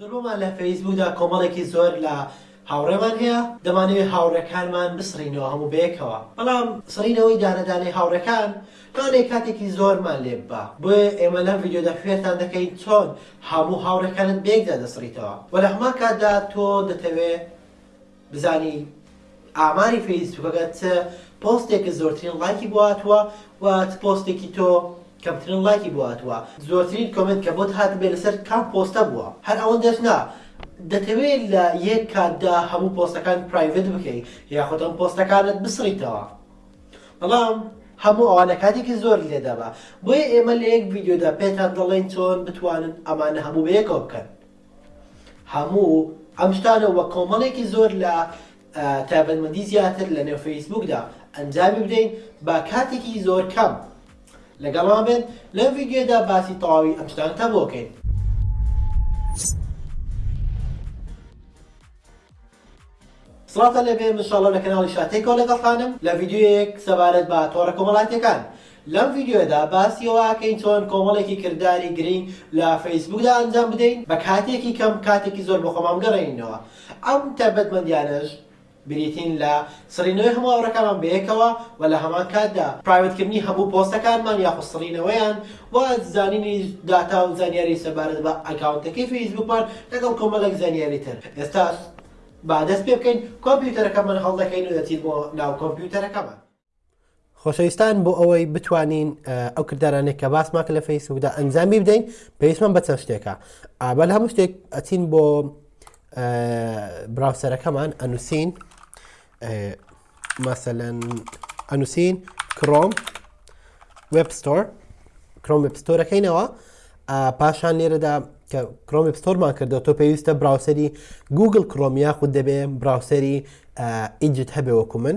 درومان لە فەیسبوکدا کۆمەڵێکی زۆر لە هاوڕێمان هەیە دەمانەوێت هاوڕێکانمان بسڕینەوە هەموو بەیەکەوە بەڵام سڕینەوەی دانە دانەی هاوڕێکان لەوانەیە کاتێکی زۆرمان لێ ببا بۆیە ئێمە لەم ڤیدیۆدا فێرتان دەکەین چۆن هەموو هاوڕێکانت بەیەکدا دەسڕیتەوە وە لە هەمان کاتدا تۆ دەتەوێت بزانی ئاماری فەیسبوکەکە چ پۆستێکە زۆرترین ڵایکی بۆ هاتووە و چ پۆستێکی تۆ کەمترین ڵایکی بۆ هاتووە زۆرترین کۆمێنت کە بۆت هاتبێ لەسەر کام پۆستە بووە هەر ئەوەندەش نا دەتەوێ لە یەک کاتدا هەموو پۆستەکان پرایڤت بکەی یاخود ئەم پۆستەکانت بسڕیتەوە بەڵام هەموو ئەوانە کاتێکی زۆر لێدەبا بۆیە ئێمە لە یەک ڤیدیۆدا پێتان دەڵێین چۆن بتوانن ئەمانە هەموو بەیەکەوە بکەن هەموو ئەم شتانە وە کۆمەڵێکی زۆر لە تایبەتمەندی زیاتر لە نێو فەیسبوکدا ئەنجامی بدەین با کاتێکی زۆر کەم لەگەڵمان بێت لەم ڤیددیودا باسی تەواوی ئەم شتانتە بۆکەین سڵاوتان لێبێ من شاڵە لە کەناڵی شا تێکەوە لەگەڵتانم لە ڤیدیۆیەک سەبارەت بە تۆڕە کۆمەڵاتیەکان لەم ڤیدیۆدا باسی ئەوەکەین چۆن کۆمەڵێکی کرداری گرنگ لە فەیسبوکدا ئەنجام بدەین بە کاتێکی کەم کاتێکی زۆر بە خۆمان بگەڕێنینەوە ئەم تایبەتمەندیانەش بریتین لە سڕینەوەی هەموو ئاوڕەکانمان بەیەکەوە و لە هەمان کاتدا پرایڤەت کردنی هەموو پۆستەکانمان یاخود سڕینەوەیان و زانینی داتا و زانیاری سەبارەت بە ئەکاونتەکەی فەیسبووکمان لەگەڵ کۆمەڵێک زانیاری تر ئێستا با دەست پێ بکەین کۆمپیوتەرەکەمان هەڵدەکەین و دەچین بۆ ناو کۆمپیوتەرەکەمان. خۆشەویستان بۆ ئەوەی بتوانین ئەو کردارانێک کە باسمان کە لە فەیسبوکدا ئەنجامی بدەین پێویستمان بە چەند شتێکە ئابل هەموو شتێک ئەچین بۆ براوسەرەکەمان ئەنووسین مەسەەن ئەنووسین کرۆم وبستۆر کرۆم وبستۆرەکەینەوە پاشان لێرەدا کە کرۆم وبستۆرمان کردو تۆ پێویستە براوسری گوگل کرۆم یاخود دەبێ براوسری ئیجت هەبێ وەکو من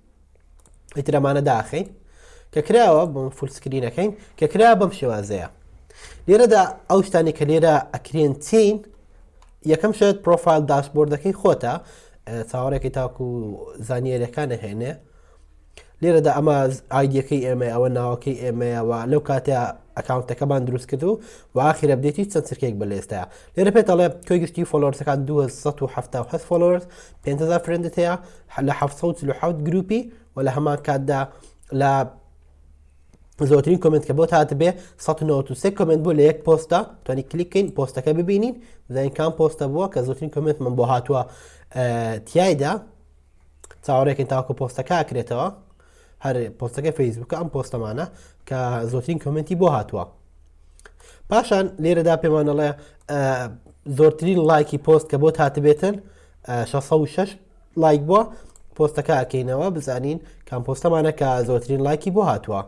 ئیتر ئەمانە داخین کە کراوە بۆ فول سکرینەکەین کە کرا بەم شێوازەیە لێرەدا ئەو شتانی کە لێرە ئەکرێن چین یەکەم شێت پرۆفایل داشبۆردەکەی خۆتە چاوەڕێکی تاکو زانیارەکانە هێنێ لێرەدا ئەمە ئایدیەکەی ئێمە ئەوە ناوەکەی ئێمەیەوە لەو کاتە ئەکاونتەکەمان دروست کرد و واخیرە بدێتی چەند سرکێک بە لێستە لێرە پێت ئەڵێ تۆی گشتی فۆلۆرسەکان 270 فۆلۆرس 500 فرندت هەیە لە 1970 گروپی و لە هەمان کاتدا لە زۆترین کمنت کە بۆ هاات بێ 1993 کمنت بۆ لە یەک پۆستە تۆنی کلیکین پۆستەکە ببینین زین کام پۆستە بووە کە زۆترین کمنت من بۆ هاتووە تایدا چاوەڕێکن تاکو پۆستەکە کرێتەوە هەر پۆستەکە فەیسبووکە ئەم پۆستەمانە کە زۆترین کمنتی بۆ هاتووە پاشان لێرەدا پێمانەڵێ زۆرترین لایکی پۆست کە بۆ هاتبێتن 16 لایک بووە پۆستەکە ئەکەینەوە بزانین کام پۆستەمانە کە زۆترین لایکی بۆ هاتووە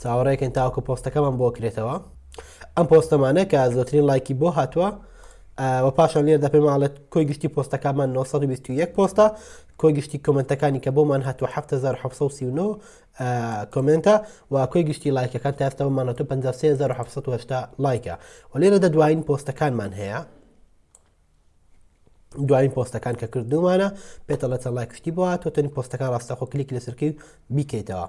چاوەڕێکن تاوکە پۆستەکەمان بۆ کرێتەوە ئەم پۆستەمانە کە زۆترین لایکی بۆ هاتووە و پاشان لێردا پێماڵێت کۆی گشتی پۆستەکانمان 921 پۆستە کۆی گشتی کۆمنتەکانی کە بۆمان هاتووە 1939 کۆمنتە و کۆی گشتی لایکەکان تاستەوەمانە تو 1970 لایکە و لێرە دە دوایین پۆستەکانمان هەیە دوایین پۆستەکان کە کردومانە پێتەڵە چە لایکشتی بووە تۆ تەنی پۆستەکان ڕاستەخۆ کلیک لەسەرکەی بیکەیتەوە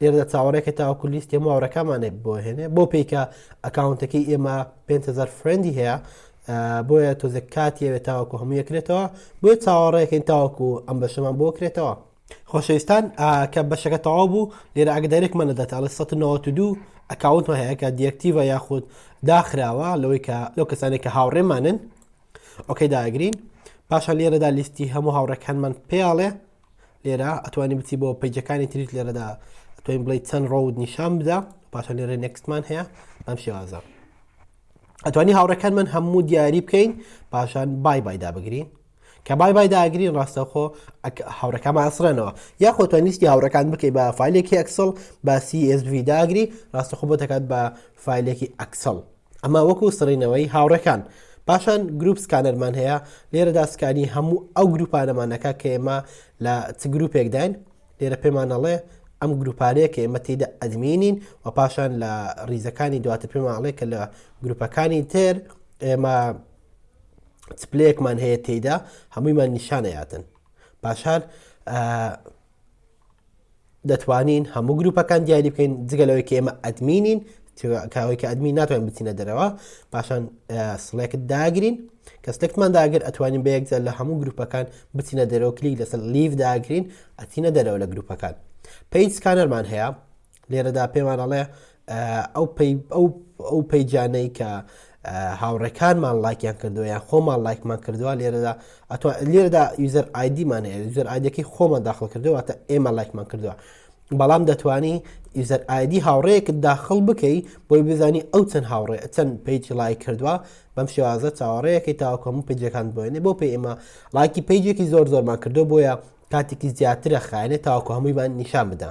لێرەدا چاوەڕێکە تاوەکو لیستی هەموو هاوڕێکانمانێ بۆهێنێ بۆ پێی کە ئەکاونتەکەی ئێمە 5000 فرێندی هەیە بۆیە تۆزە کاتی ئەوێت تاوەکو هەموو یەکرێتەوە بۆیە چاوەڕێکین تاوەکو ئەم بەشەمان بۆ کرێتەوە خۆشەویستان کە بەشەکە تەواو بوو لێرە ئەگدارێک منە دەتە ئەڵێ 1992 ئەکاونتمە هەیە کە دیەکتیڤە یاخود داخراوە لەوەی کە لەو کەسانێک کە هاوڕێمانن ئۆکەی داگرین پاشان لێرەدا لیستی هەموو هاوڕێکانمان پێڵێ لێرە ئەتوانی بچی بۆ پەیجەکانی تریش لێرەدا ئەتوانین بڵی چەند ڕۆود نیشان بدە پاشە لێرە نەکسمان هەیە ئەم شێوازە ئەتوانی هاوڕەکان من هەموو دیاری بکەین پاشان بای بایدا بگرین کە بای بای داگرین ڕاستەخۆ هاورەکەمان ئەسرێنەوە یاخۆ تۆ نیستی هاورەکان بکەی بە فیلێکی ئەکسڵ باسی ئSV داگری ڕاستەخۆ بۆ دەکات بە فیلێکی ئەکسڵ ئەمە وەکو سڕینەوەی هاوڕێکان. پاشان گروپ سکانەرمان هەیە، لێرەدا سکانی هەموو ئەو گروپانەمان ئەکا کە ئێمە لە چ گروپێکداین، لێرە پێمان ئەڵێ ئەم گروپانەیە کە ئێمە تێیدا ئەدمینین و پاشان لە ڕیزەکانی دواتر پێمان ئەڵێ کە لە گروپەکانی تر ئێمە چ پلەیەکمان هەیە تێیدا هەموویمان نیشانەیاتن. پاشان دەتوانین هەموو گروپەکان دیاری بکەین جگە لەوەی کە ئێمە ئەدمینین کاوەی کە ئەدمین ناتوانین بچینە دەرەوە پاشان سڵێکت داگرین کە سلێکتمان داگر ئەتوانین بە یەکجار لە هەموو گروپەکان بچینە دەرەوە کلیک لەسەر لیف داگرین ئەچینە دەرەوە لە گروپەکان پیج سکانەرمان هەیە لێرەدا پێمان ئەڵێ ئەو پەیجانەی کە هاوڕێکانمان لایکیان کردووە یان خۆمان لایکمان کردووە لێرەدا ئەتو لێرەدا یوزەر ئایدیمانە یوزەر ئایدەکەی خۆمان داخل کردووە تا ئێمە لایکمان کردووە بەڵام دەتوانی یوزەر ئایدی هاوڕێک داخل بکەی بۆی بزانی ئەو چەند هاوڕێ چەند پیجی لای کردووە بەم شێوازە چاوەڕێیەکەی تاوەکەم و پیجەکان بۆێنێ بۆ پێ ئێمە لایکی پیجێکی زۆر زۆرمان کردو بۆیە کاتێکی زیاترە خایێنێ تاوەکو هەموویمان نیشان بدە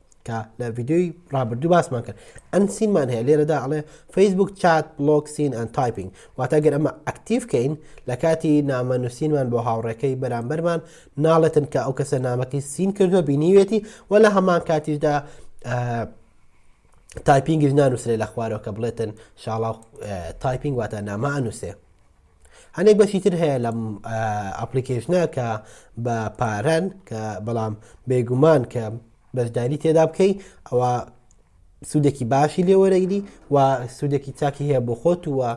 کە لە ڤیدیۆی ڕابردوو باسمان کرد ئەن سینمان هەیە لێرەدا ئەڵێ فەیسبوک چات بلۆک سین ئەن تایپنگ واتە گەر ئەمە ئەکتیف کەین لە کاتی نامە نووسینمان بۆ هاوڕێکەی بەرامبەرمان ناڵێتن کە ئەو کەسە نامەکەی سین کردووە بینیوێتی و لە هەمان کاتیشدا تایپینگیش نانووسێ لە خوارەوە کە بڵێتن شاڵاو تایپینگ واتە نامە ئەنووسێ هەنێک بەشی تر هەیە لەم ئەپلیکیشنە کە بە پارەن کە بەڵام بێگومان کە بەشداری تێدا بکەی ئەوە سوودێکی باشی لێوەرەگری و سوودێکی چاکی هەیە بۆ خۆت وە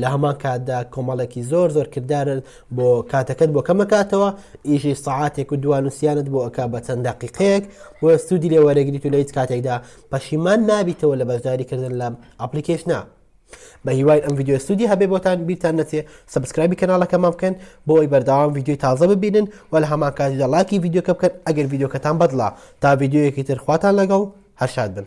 لە هەمان کاتدا کۆمەڵێکی زۆر زۆر کردارن بۆ کاتەکەت بۆ کەمەکاتەوە ئیشی سعاتێک و دوانوسیانت بۆ ئەک بە چەند دقیقەیەک بۆ سوودی لێوەرەگریت و لە هیچ کاتێکدا پەشیمان نابیتەوە لە بەشداریکردن لە ئەپلیکیشنە بەهیوای ئەم ڤیدیۆ سودی هەبێ بۆتان بیرتان نەچێ سبسکرایبی کەناڵەکەمان بکەن بۆی بەردەوام ڤیدیۆی تازە ببینن و لە هەمان کاتیدا لاکی ڤیدیۆکە بکەن ئەگەر ڤیدیۆکەتان بەدڵە تا ڤیدیۆیەکی تر خواتان لەگەڵ هەرشاد بن